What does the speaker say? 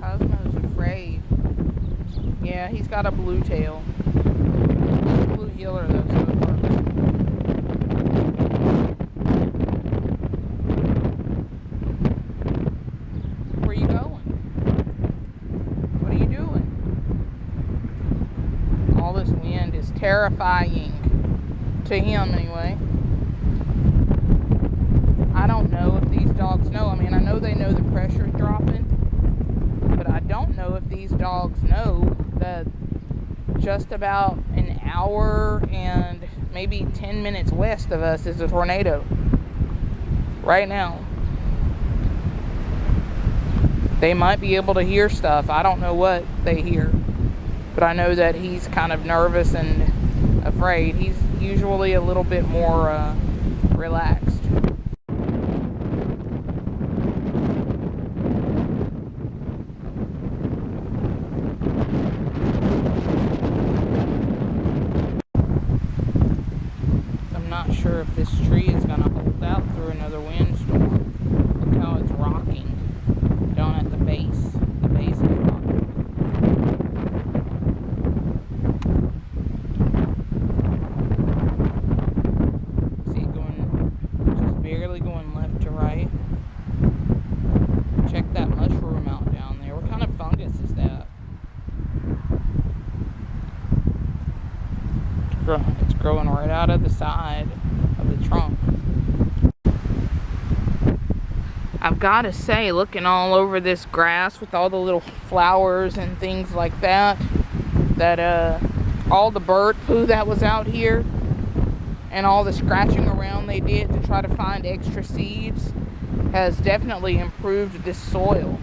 Cosmo's afraid. Yeah, he's got a blue tail. Blue heeler though, so. Where you going? What are you doing? All this wind is terrifying. To him, anyway. I don't know if these dogs know. I mean, I know they know the pressure is dropping, but I don't know if these dogs know that just about an hour and maybe 10 minutes west of us is a tornado. Right now. They might be able to hear stuff. I don't know what they hear. But I know that he's kind of nervous and afraid. He's usually a little bit more uh, relaxed. Sure if this tree is going to hold out through another windstorm. Look how it's rocking down at the base. The base is rocking. See it going, just barely going left to right. Check that mushroom out down there. What kind of fungus is that? It's It's growing right out of the side of the trunk. I've got to say, looking all over this grass with all the little flowers and things like that, that uh, all the bird poo that was out here and all the scratching around they did to try to find extra seeds has definitely improved this soil.